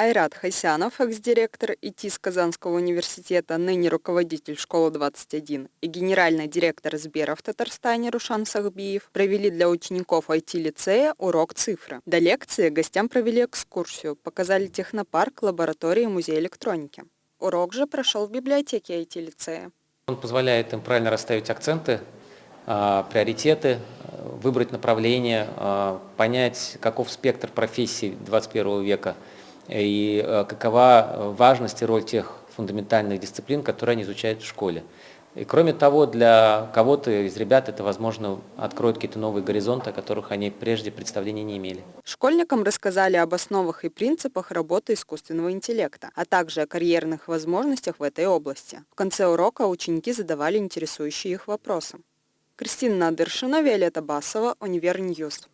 Айрат Хасянов, экс-директор ИТИС Казанского университета, ныне руководитель школы-21 и генеральный директор Сбера в Татарстане Рушан Сахбиев провели для учеников IT-лицея урок цифры. До лекции гостям провели экскурсию, показали технопарк, лаборатории и музей электроники. Урок же прошел в библиотеке IT-лицея. Он позволяет им правильно расставить акценты, а, приоритеты, выбрать направление, а, понять, каков спектр профессий 21 века – и э, какова важность и роль тех фундаментальных дисциплин, которые они изучают в школе. И кроме того, для кого-то из ребят это, возможно, откроет какие-то новые горизонты, о которых они прежде представления не имели. Школьникам рассказали об основах и принципах работы искусственного интеллекта, а также о карьерных возможностях в этой области. В конце урока ученики задавали интересующие их вопросы. Кристина Надыршина, Виолетта Басова, Univer News.